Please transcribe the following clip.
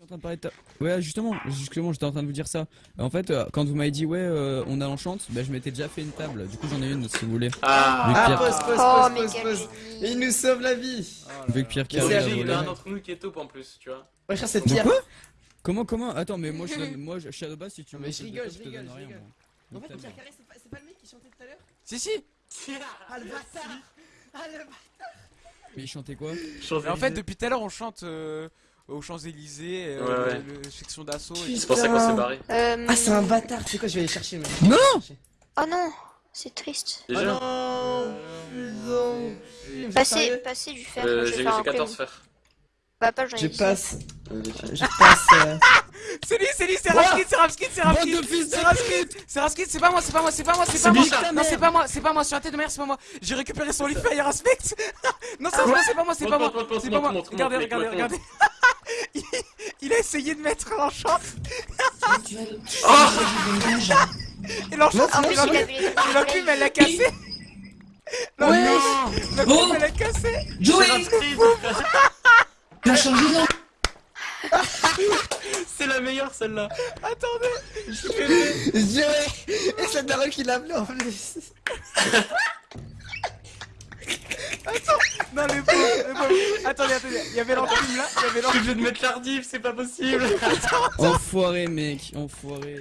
en train de parler de ta- Ouais, justement, justement, j'étais en train de vous dire ça. En fait, euh, quand vous m'avez dit ouais, euh, on a l'enchante, bah, je m'étais déjà fait une table. Du coup, j'en ai une si vous voulez. Ah, Ah, Pierre, pause, pause, Oh, pause, pause. Et il nous sauve la vie. vu que Pierre Carré il y en a un d'entre nous qui est taupe en plus, tu vois. Ouais, c'est De Pierre. quoi? Comment, comment? Attends, mais moi, je donne, moi, je, Shadowbass, si tu veux. mais je rigole, je rigole, je rigole. En fait, Pierre. Carré, c'est pas, le mec qui chantait tout à l'heure? Si, si Ah, le bâtard Ah, le bâtard Mais il chantait quoi? Mais en fait, depuis tout à l'heure, on chante euh, aux Champs-Élysées, euh, Ouais, ouais. section d'assaut. C'est pour ça qu'on s'est barré. Euh, Ah, c'est un bâtard. C'est quoi, je vais aller chercher, mec. Non Oh non, c'est triste. Oh Déjà, non Putain. Passez, sérieux passez du fer. euh, je vais j'ai faire j'ai un 14 prime. fers. Bah, pas j'en ai Je 10. passe. Je passe. euh, C'est lui, c'est lui, c'est Quoi Raskid, c'est Raskid, c'est de C'est Raskid, c'est Raskid, c'est pas moi, c'est pas moi, c'est pas moi, c'est pas moi Non, c'est pas moi, c'est pas moi, sur la tête de merde, c'est pas moi J'ai récupéré son lit Fire Aspect Non, c'est pas moi, c'est pas moi, c'est pas moi C'est pas moi Regardez, regardez, regardez il a essayé de mettre l'enchant Et l'enchant, En plus, il a il a vu les Et l'enclume, elle l'a cassé. L'enclume, elle l'a cassé. Joey. Tu as changé C'est la meilleure celle-là. Attendez Joey Et c'est Daron qui l'a appelé en plus Non, le pauvre, le pauvre Attendez, attendez, il y avait l'enclume là, il y avait Je suis obligé de mettre l'ardif, c'est pas possible. Enfoiré, mec, enfoiré.